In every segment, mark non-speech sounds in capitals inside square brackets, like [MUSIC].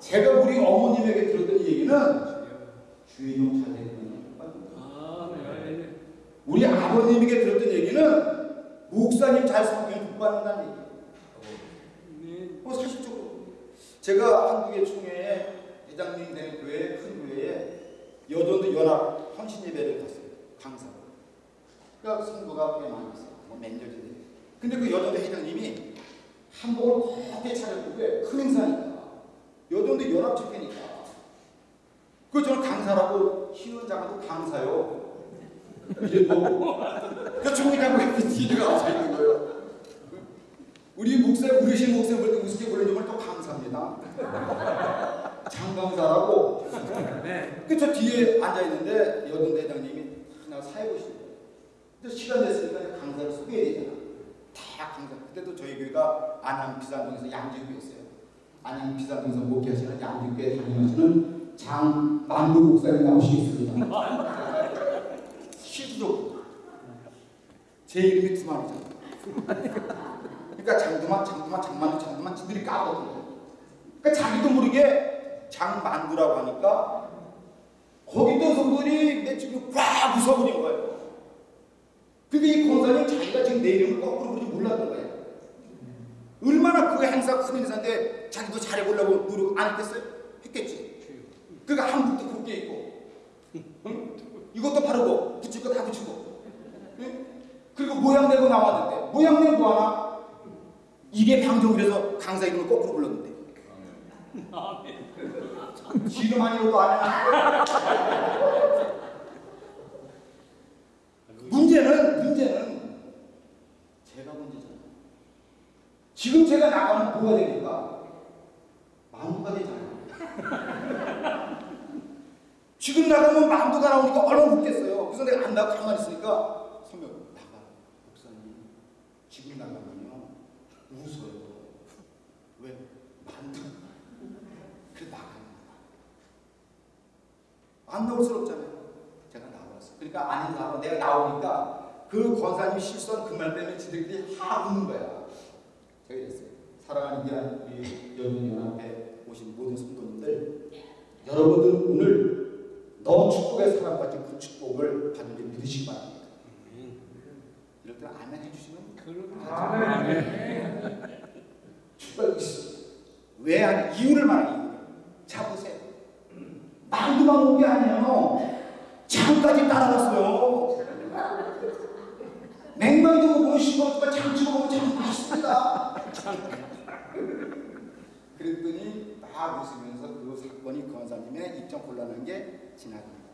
제가 우리 어머님에게 들었던 얘기는 주의 용잘 되는 아, 네. 우리 아버님에게 들었던 얘기는 목사님 잘 섬기면 복 받는다는 얘기. 네. 뭐 사실적으로 제가 한국의 총회에 회장님 된 교회 큰 교회에 여전도 연합 헌신 예배를 갔어요 강사로. 그러니까 성도가 꽤 많이 있어요. 뭐몇 년인데. 근데 그 여전도 회장님이 한복을 곱게 차려입고 왜큰 행사니까 여전도 연합 집회니까. 그 저는 강사라고 희은 장도 강사요. 이래도 그 총회장고 뒤가 와서 있는 거예요. 우리 목사, 우리신 목사 볼때 우습게 점을 또 감사합니다. 장강사라고. 네. 그저 뒤에 앉아있는데 여든 대장님이 하나 사회보시는 거예요. 근데 시간 됐으니까 강사를 소개해야 되잖아. 다 강사. 그때도 저희 교회가 안양 비산동에서 양재교회였어요. 안양 비산동에서 목회하시는 양재교회 담임하시는 장만두 목사님 나오시겠습니다. 실질적으로. 제 이름이 두만이잖아. 그러니까 장두만, 장두만, 장만두, 장두만 지들이 까거든요. 그러니까 자기도 모르게 장만두라고 하니까 거기 있던 성도들이 내 지금 꽉 웃어버린 거예요. 근데 이 권사님 자기가 지금 내 이름을 거꾸로 부르지 몰랐던 거예요. 얼마나 그 행사 큰 행사인데 자기도 잘해보려고 노력 안 했겠어요? 했겠지. 그러니까 한국도 곱게 입고 응? 이것도 바르고 붙일 거 다 붙이고 응? 그리고 모양 내고 나왔는데 모양 내고 뭐하나? 이게 방종이라서 강사 이름을 거꾸로 불렀는데 지금 아니어도 안 해나 문제는 문제는 제가 문제잖아요 지금 제가 나가면 뭐가 됩니까? 만두가 되잖아요 지금 나가면 만두가 나오니까 얼마나 웃겠어요 그래서 내가 안 나가고 가만히 있으니까 선배 나가 목사님 지금 나가면요 웃어요 왜? 만두 그래 나가는 안 나올스럽잖아요. 제가 나왔어. 그러니까 아닌 사람 내가 나오니까 그 권사님이 실수한 그 말 때문에 지들끼리 하 웃는 거야. 제가 이랬어요. 사랑하는 귀한 우리 여중연합회 오신 모든 성도님들 여러분들 오늘 너 축복의 사람같이 그 축복을 받은 줄 믿으시기 바랍니다. 이럴 때 아멘 해주시면 그럼 축복이 있어. 왜 하냐? 이유를 말하는 이유. 자 보세요. 만두만 온 게 아니에요. 장까지 따라갔어요. [LAUGHS] 냉면도 먹으면 싱거우니까 장 찍어 먹으면 참 맛있습니다. 그랬더니 막 웃으면서 그 사건이 권사님의 입장 곤란한 게 지나갑니다.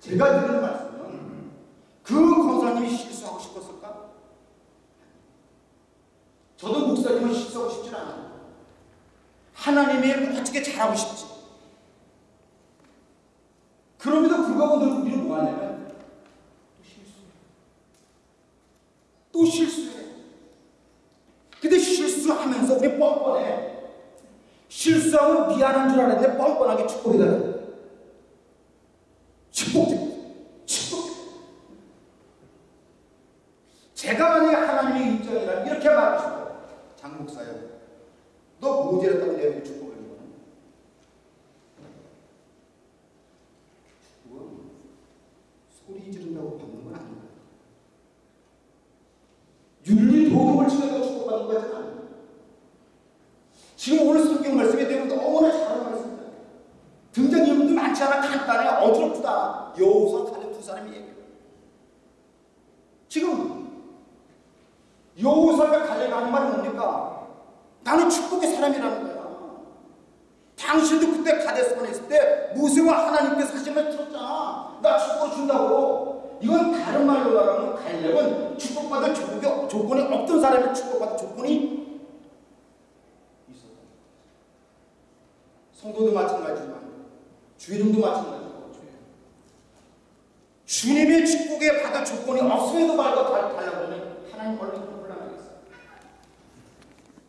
제가 드리는 말씀은 그 권사님이 실수하고 싶었을까? 저도 목사님은 실수하고 싶진 않아요. 하나님의 어떻게 잘하고 싶지. 그럼에도 불구하고 늘 우리는 뭐 하냐면 또 실수해. 또 실수해. 근데 실수하면서 우리 뻔뻔해. 실수하면 미안한 줄 알았는데 뻔뻔하게 축복해달라. 축복해. 축복해. 제가 만약에 하나님의 입장이라면 이렇게 말하고 싶어요. 장 목사요. 너 모자랐다고 내가 축복을 해. 축복은 소리 지른다고 받는 건 아니에요. 윤리 도덕을 지켜서 축복받는 거지 않아요. 지금 오늘 성경 말씀에 대해 너무나 잘하는 말씀입니다. 등장인물도 많지 않아 간단해 어지럽지도 않아 여호수아 칼렙 두 사람이 얘기해요. 지금 여호수아가 칼렙이 하는 말은 뭡니까? 나는 축복의 사람이라는 거야. 당신도 그때 가데스반에 있을 때 모세와 하나님께서 하신 말 들었잖아. 나 축복 준다고. 이건 다른 말로 말하면 갈렙은 축복받을 조건이, 없던 사람이 축복받을 조건이 있었다. 성도도 마찬가지지만 주인도 마찬가지고 주님의 축복에 받을 조건이 없음에도 말고 달라고 하면 하나님 얼마나 곤란하겠어요.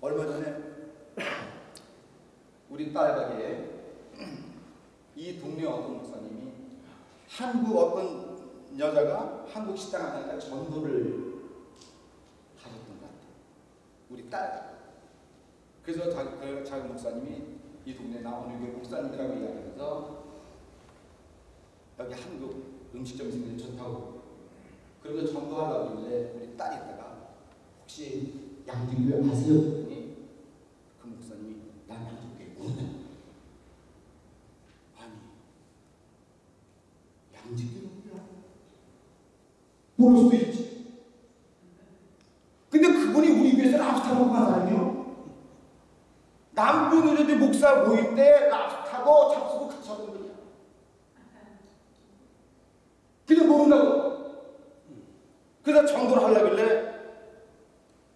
얼마 전에 우리 딸 가게에 이 동네 어떤 목사님이 한국 어떤 여자가 한국 식당 하니까 전도를. 우리 딸. 그래서 자기, 그 자기 목사님이 이 동네 나 어느 교회 목사님이라고 이야기하면서 여기 한국 음식점이 생겨서 좋다고 그러면서 전도하려고 그러는데 우리 딸이 있다가 혹시 양등교회 아세요? 그랬더니 그 목사님이 난 양등교회 모르네 아니 양등교회 몰라 모를 수도 있지 근데 그분이 우리 교회에서 랍스타 먹고 간 사람이요 목사 모임 때 랍스 타고 잡수고 같이 하던 분이야 근데 모른다고 그래서 전도를 하려길래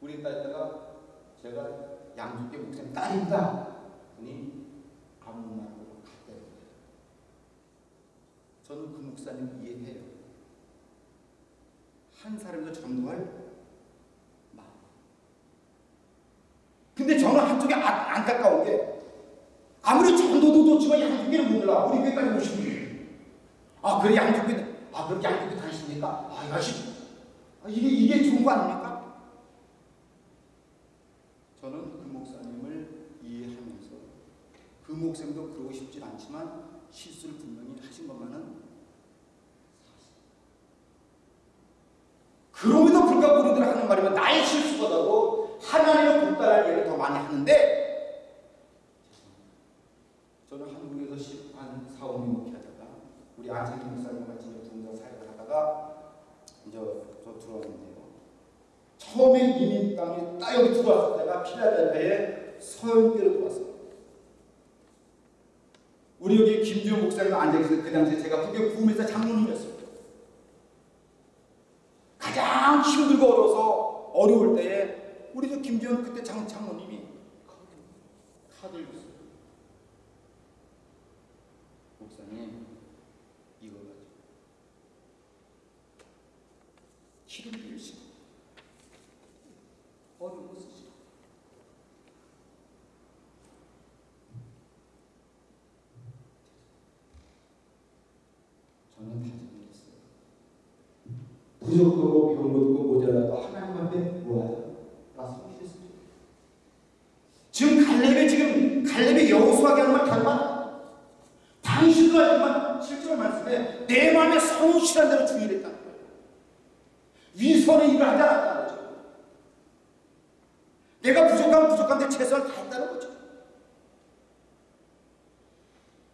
우리 딸다가 제가 양주께 목사님 딸입니다. 그니 아무 말도 갔대요. 저는 그 목사님 이해해요. 한 사람도 전도할. 근데 저는 한쪽에 아, 안타까운 게 아무리 전도도 좋지만 양주교를 몰라. 우리 교회까지 오신 분이. 아 그래 양주교 아 그렇게 양주교 다니십니까? 아 야시 아, 이게 이게 좋은 거 아닙니까? 저는 그 목사님을 이해하면서 그 목사님도 그러고 싶진 않지만 실수를 분명히 하신 것만은 그럼에도 불구하고 우리들 하는 말이면 나의 실수보다도 하나님의 불달할 일을 더 많이 하는데 저는 한국에서 10한 4, 5년 목회 하다가 우리 안창기 목사님 같이 분당 사역을 하다가 이제 저 들어왔는데요. 처음에 이민 땅에 딱 여기 들어왔을 때가 필라델피아에 서연교로 들어왔어요. 우리 여기 김주영 목사님 앉아계셔서 그 당시에 제가 후교 부음에서 장로님이었어요. 가장 힘들고 어려서 어려울 때에 우리 저 김주영 그때 장, 장로님이 카드를 줬어요. 목사님 이거 가지고 기름 빌리시고 어려운 거 쓰시고 저는 다 정리했어요. 부족하고 것도 모자라도 하나님 앞에? 나 성실했습니다. 지금 갈렙이 지금 갈렙이 여호수아에게 하는 말 결말 당신도 하지만 실제로 말씀에 내 마음에 성실한 대로 거예요. 위선의 일을 않았다는 거죠. 내가 부족하면 부족한데 최선을 다했다는 거죠.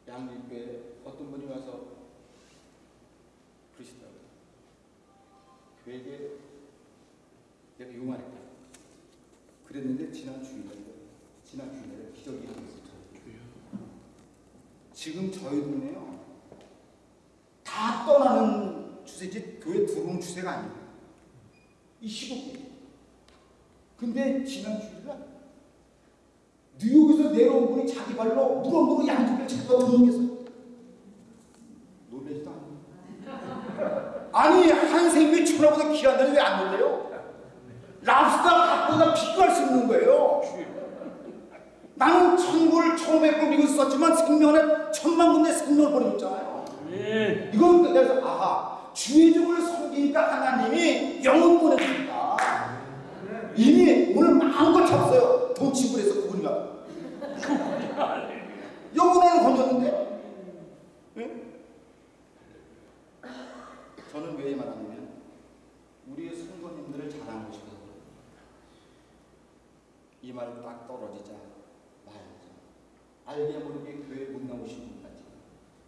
양육교회 어떤 분이 와서 그러시더라고요. 교회에 내가 요 말했다. 그랬는데 지난 주일날 지난 주일날에 기적이 일어났어요. 지금 저희 동네요 다 떠나는 추세지 교회 들어오는 추세가 아니에요. 이 시국이. 근데 지난 주일날 뉴욕에서 내려온 분이 자기 발로 무럭무럭 양쪽을 찾아 들어오겠어요. 놀라지도 않아요. 아니 한 생명이 천하보다 귀한다니 왜안 놀래요? 랍스타 갖고다 비교할 수 있는 거예요. 나는 천불 처음에 꾸리고 있었지만 생명을 천만 군데 생명을 버리고 있잖아요. 아멘. 이건 그래서 아하 주의 종을 섬기니까 하나님이 영혼 보내줍니다. 이미 오늘 마음껏 잡았어요. 돈 지불해서 그분이가 [LAUGHS] 영혼을 건졌는데 예? 저는 왜 말하냐면 우리의 자랑하고 싶어서 그래요. 이 말을 딱 떨어지자 알게 모르게 교회 못 나오신 분까지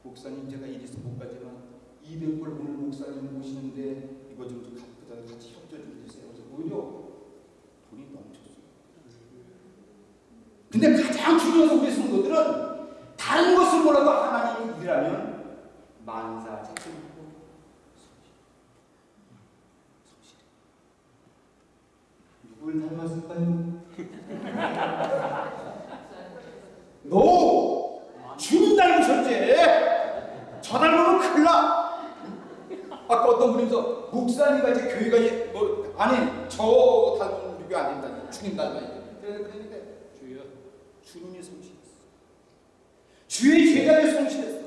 목사님 제가 이리서 못 가지만 200불 오늘 목사님 모시는데 이거 좀 가- 같이 협조 좀 주세요. 그래서 오히려 돈이 넘쳤어요. 근데 가장 중요한 건 우리 성도들은 다른 것을 몰라도 하나님의 일이라면 만사 작성하고 성실. 누굴 닮았을까요? 너 주님 닮으셨지? 저 닮으면 큰일 나. 아까 어떤 분이서 목사님과 이제 교회가 이제 뭐 아니 저 닮은 우리 교회 안 된다. 주님 닮아야 돼. 그랬는데 주여. 주님이 성실했어. 주의 제자를 성실했어.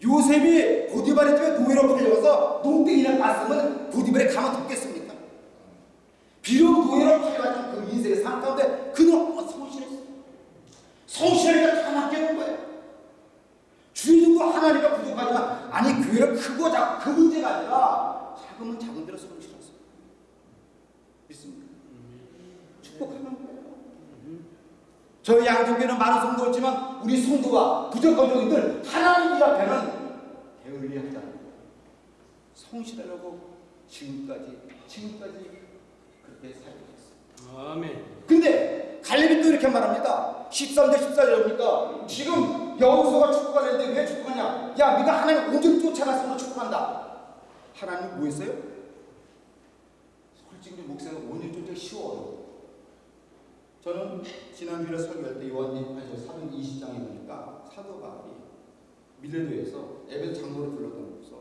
요셉이 보디발의 집에 노예로 팔려서 농땡이나 갔으면 보디발에 가만 뒀겠습니까? 비록 노예로 팔려가지고 그 인생의 삶 가운데 그는 성실했어. 성실하게 교회가 다 맡겨놓은 거예요. 주인도 하나님과 부족하지만 아니 교회가 크고 작고 그 문제가 아니라 작으면 작은 대로 쓰는 싫었어. 믿습니까? 축복하는 거예요. 양쪽에는 많은 성도가 있지만 우리 성도가 부족한 종이들 하나님 이 앞에는 않고 성실하려고 지금까지 지금까지 그렇게 살고 있어요. 아멘. 근데 갈렙이 또 이렇게 말합니다. 13대 14절입니까? 지금 여호수아가 축복하는데 왜 축복하냐? 야, 네가 하나님 온전히 쫓아갔으면 축복한다. 하나님 뭐 했어요? 솔직히 목사는 온전히 쫓아기 쉬워요. 저는 지난 주일에 설교할 때저 사도행 20장에 보니까 사도 바울이 밀레도에서 에베 장로를 불렀다면서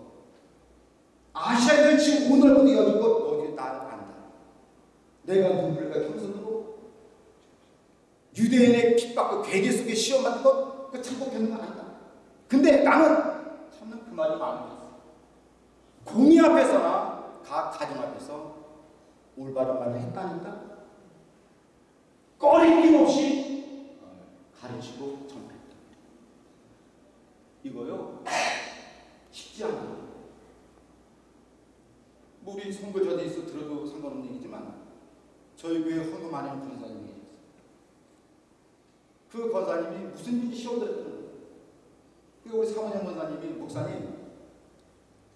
아시아는 지금 오늘부터 여지껏 너희 나를 안다. 내가 누굴까 겸손으로 유대인의 핍박과 괴계 속에 시험 받는 것, 그 참고 겪는 거 아니다. 근데 나는 참는 그 말이 마음에. 공의 앞에서나 각 가정 앞에서 올바른 말을 했다니까 꺼리낌 없이 가르치고 전파했다. 이거요 쉽지 않아. 뭐 우리 선거자들에서 들어도 상관없는 얘기지만 저희 교회 헌금 많이 하는 권사님이. 그 권사님이 무슨 일인지 시험 들었다는 거예요. 그 우리 사모님 권사님이 목사님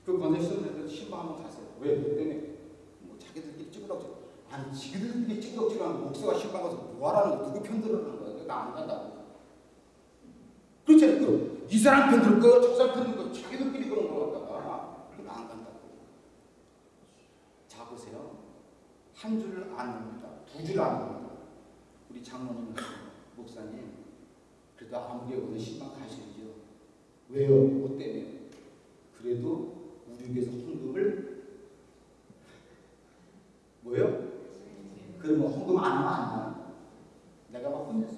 그 권사 시험 들었을 때 신방 한번 가세요. 왜? 그랬더니 뭐 자기들끼리 찍으라고 저 아니 지그들끼리 찍으면 목사가 신방 가서 뭐 하라는 거 누구 편 들으라는 거야. 나 안 간다고. 그렇잖아요. 그, 이 사람 편 들을 거, 저 사람 편 들을 거, 자기들끼리 그런 거 갖다가 나안 간다고. 자 보세요. 한 줄을 안 합니다. 두 줄을 안 합니다. 우리 장로님, 목사님, 그래도 아무리 오늘 신방 가셔야죠. 왜요? 뭐 때문에? 그래도 우리 교회에서 헌금을 뭐요? 헌금 안 하나? 내가 막 혼냈어.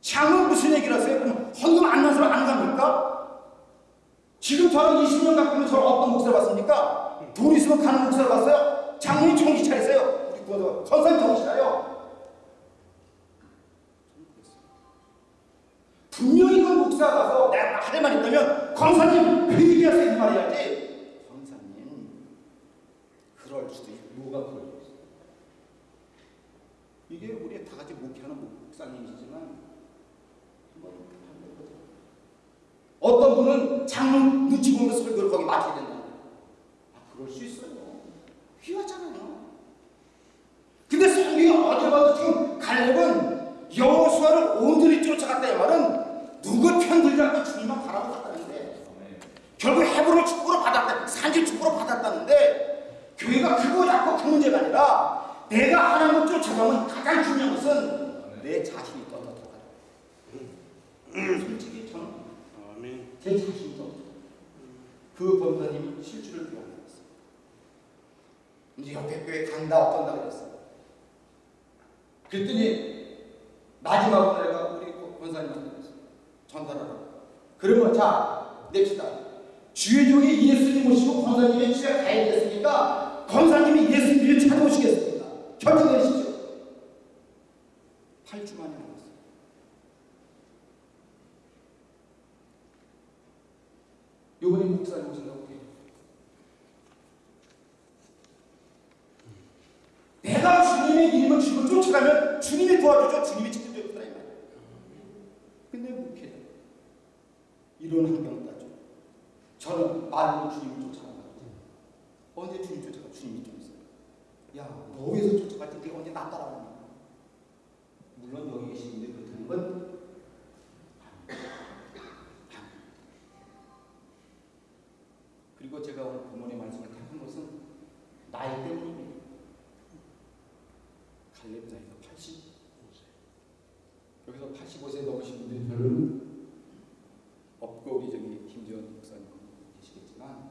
장은 무슨 얘기를 하세요? 그럼 헌금 안 나는 사람 안 갑니까? 지금 저는 20년 갖고는 저를 어떤 목사를 봤습니까? 돈 있으면 가는 목사를 봤어요? 장로님 정신 차리세요. 우리 구원자 선생님 정신 차려. 분명히 그 목사가 가서 내가 할말 있다면 권사님 그 얘기하세요 이 말이야지. 권사님 그럴 수도 있고 뭐가 그럴 수도 있어. 이게 우리 다 같이 목회하는 목사님이시지만 한번 해보자. 어떤 분은 장로 눈치 보면서 설교를 거기 맡아야 된다. 아 그럴 수 있어요. 귀하잖아요. 근데 성경이 어디 봐도 지금 갈렙은 여호수아를 온전히 쫓아갔다 이 말은 누구 편들지 않고 주님만 바라보았다는데 결국 헤브론 축복으로 받았다 산지 축복으로 받았다는데 교회가 크고 작고 그 문제가 아니라 내가 하나님을 쫓아가면 가장 중요한 것은 내 자신이 떳떳하다 솔직히 저는 아멘. 제 자신이 떳떳하다 그 권사님이 실주를 기억했어요 이제 옆에 교회 간다 어떤다 그랬어 그랬더니 마지막으로 내가 우리 권사님한테 그랬어 전달하라 그러면 자 냅시다. 주의 종이 예수님 모시고 권사님의 집에 가야 됐으니까 권사님이 예수님을 찾아오시겠습니다 결정내시죠? 8주 만에 나왔어요. 요번에 목사님 오신다고 해요. 내가 주님의 이름을 주고 쫓아가면 주님이 도와주죠. 주님이 직접 해주더라 이 말이야. 근데 목회 이런 환경 따죠. 저는 말로 주님을 쫓아간다. 언제 주님 쫓아가? 주님이 좀 있어요. 야, 너 위해서 쫓아갈 때 네가 언제 나 따라가냐? 물론 여기 계신 분들 그렇다는 건 그리고 제가 오늘 부모님 말씀을 택한 것은 나이 때문입니다. 갈렙 나이가 85세. 여기서 85세 넘으신 분들이 별로는 없고 우리 저기 김지원 목사님 계시겠지만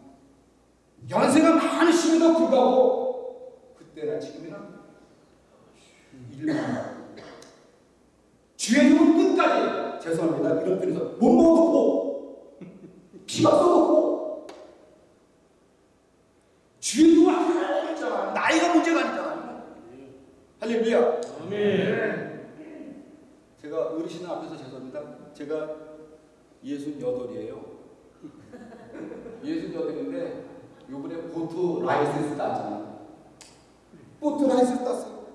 연세가 많으심에도 불구하고 그때나 지금이나 일만 주의 이름 끝까지 죄송합니다 이런 편에서 못 먹었고 피가 쏟았고 주의 이름 하나님 있잖아 나이가 문제가 아니잖아요 할렐루야 아멘. 제가 어르신 앞에서 죄송합니다. 제가 예순 여덟이에요. 예순 여덟인데 요번에 보트 라이센스 땄잖아요. 보트 라이센스 땄어요.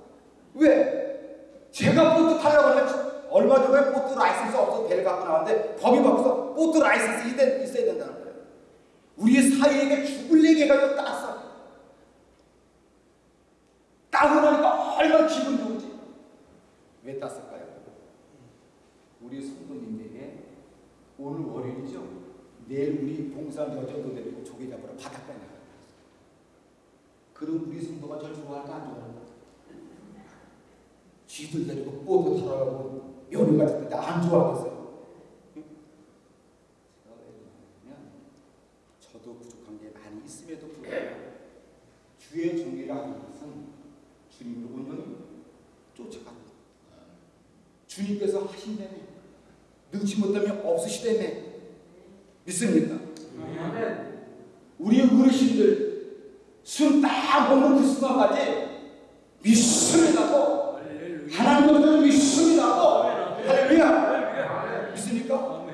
왜? 제가 보트 타려고 하면 얼마 전에 보트 라이센스 없어서 배를 갖고 나왔는데 법이 바뀌어서 보트 라이센스 있- 있어야 된다는 거예요. 우리 사이에게 죽을 얘기가 땄어. 따고 나니까 얼마나 기분 좋은지. 왜 땄을까요? 우리 성도님에게 오늘 월요일이죠. 내일 우리 봉산 여전도 데리고 조개 잡으러 바닷가에 나가요. 그럼 우리 성도가 절 좋아할까 안 좋아할까? 쥐들 데리고 보트 타러 가고 며느 같은 좋아하겠어요. 응? 제가 왜 그러냐면 저도 부족한 게 많이 있음에도 불구하고 주의 종이라 하는 온전히 쫓아가는 것. 주님께서 하신다며 능치 못하면 없으시다며 믿습니까? 아멘. 우리 어르신들 숨딱 먹는 그 순간까지 믿음이 나고 할렐루야. 하나님 없는 믿음이 나고 아멘. 할렐루야. 믿습니까?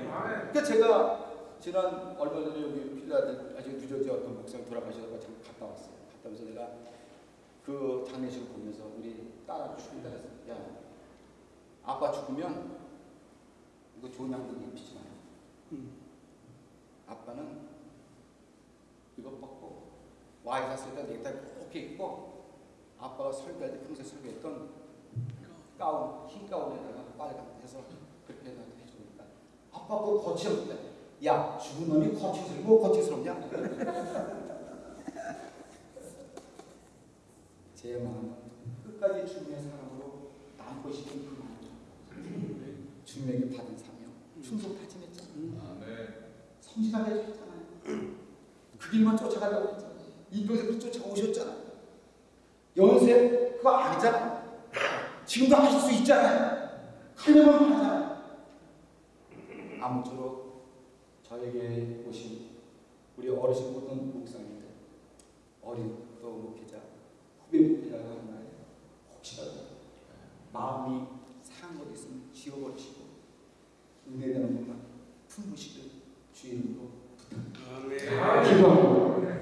그러니까 제가 지난 얼마 전에 여기 필라델 아직 뉴저지 어떤 목사님 돌아가셔서 갔다 왔어요. 갔다 오면서 내가 그 장례식을 보면서 우리 딸하고 죽는다 그랬어. 야, 아빠 죽으면 이거 좋은 양복 입히지 마요. 음. 아빠는 이거 벗고 와이 샀을 때 넥타이 꼭 입고 아빠가 설교할 때 평소에 설교했던 가운 흰 가운에다가 빨간 해서 그렇게 해서 해주니까 아빠 그거 거칠었대 야 죽은 놈이 거칠스러워 뭐 거칠스럽냐 제 마음은 끝까지 주님의 사랑으로 남고 싶은 그 마음 주님에게 받은 사명 충성 다짐했잖아 성실하게 해주셨잖아요. 그 길만 쫓아가려고 했잖아요. 그 쫓아오셨잖아요. 연세 그거 아니잖아요. 지금도 하실 수 있잖아요. 하려면 하잖아요. 아무쪼록 저에게 오신 우리 어르신 모든 목사님들, 어린